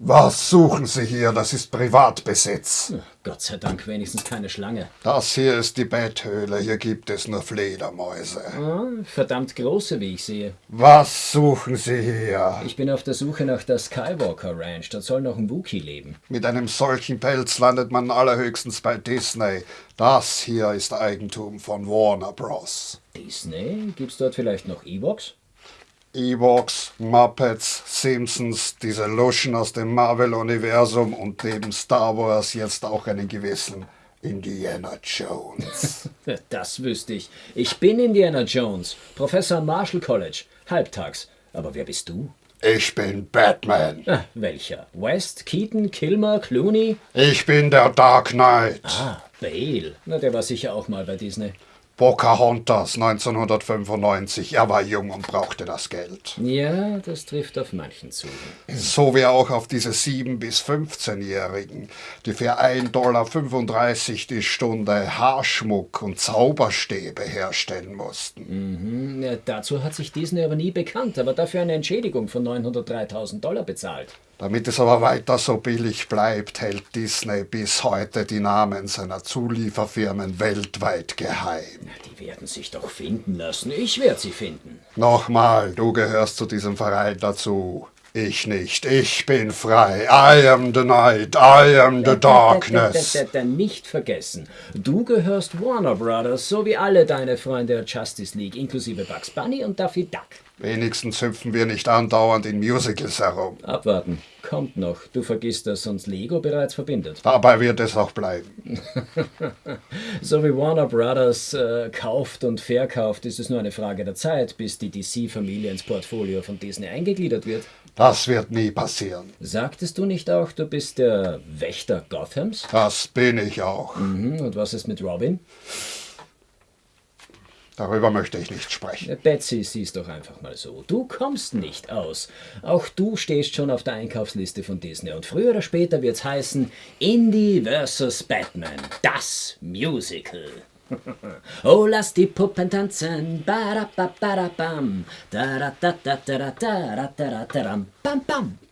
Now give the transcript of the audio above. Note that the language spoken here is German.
Was suchen Sie hier? Das ist Privatbesitz. Gott sei Dank wenigstens keine Schlange. Das hier ist die Betthöhle. Hier gibt es nur Fledermäuse. Ah, verdammt große, wie ich sehe. Was suchen Sie hier? Ich bin auf der Suche nach der Skywalker Ranch. Dort soll noch ein Wookie leben. Mit einem solchen Pelz landet man allerhöchstens bei Disney. Das hier ist Eigentum von Warner Bros. Disney? Gibt's dort vielleicht noch Ewoks? Ewoks, Muppets, Simpsons, diese Luschen aus dem Marvel-Universum und neben Star Wars jetzt auch einen gewissen Indiana Jones. Das wüsste ich. Ich bin Indiana Jones, Professor am Marshall College, halbtags. Aber wer bist du? Ich bin Batman. Ah, welcher? West, Keaton, Kilmer, Clooney? Ich bin der Dark Knight. Ah, Bale. Na, der war sicher auch mal bei Disney. Pocahontas 1995. Er war jung und brauchte das Geld. Ja, das trifft auf manchen zu. So wie auch auf diese 7- bis 15-Jährigen, die für 1,35 Dollar die Stunde Haarschmuck und Zauberstäbe herstellen mussten. Mhm, ja, dazu hat sich Disney aber nie bekannt, aber dafür eine Entschädigung von 903.000 Dollar bezahlt. Damit es aber weiter so billig bleibt, hält Disney bis heute die Namen seiner Zulieferfirmen weltweit geheim. Die werden sich doch finden lassen. Ich werde sie finden. Nochmal, du gehörst zu diesem Verein dazu. Ich nicht. Ich bin frei. I am the night. I am the darkness. Da, da, da, nicht vergessen. Du gehörst Warner Brothers, so wie alle deine Freunde der Justice League, inklusive Bugs Bunny und Daffy Duck. Wenigstens hüpfen wir nicht andauernd in Musicals herum. Abwarten. Kommt noch. Du vergisst, dass uns Lego bereits verbindet. Dabei wird es auch bleiben. so wie Warner Brothers äh, kauft und verkauft, ist es nur eine Frage der Zeit, bis die DC-Familie ins Portfolio von Disney eingegliedert wird. Das wird nie passieren. Sagtest du nicht auch, du bist der Wächter Gothams? Das bin ich auch. Mhm. Und was ist mit Robin? Darüber möchte ich nicht sprechen. Betsy, sieh's doch einfach mal so. Du kommst nicht aus. Auch du stehst schon auf der Einkaufsliste von Disney. Und früher oder später wird's heißen Indie vs. Batman. Das Musical. oh, lass die Puppen tanzen. Ba -da -ba -ba -da -bam. Da -da -da -da -da -da -da -da -da -da -da -bam. Bam, bam.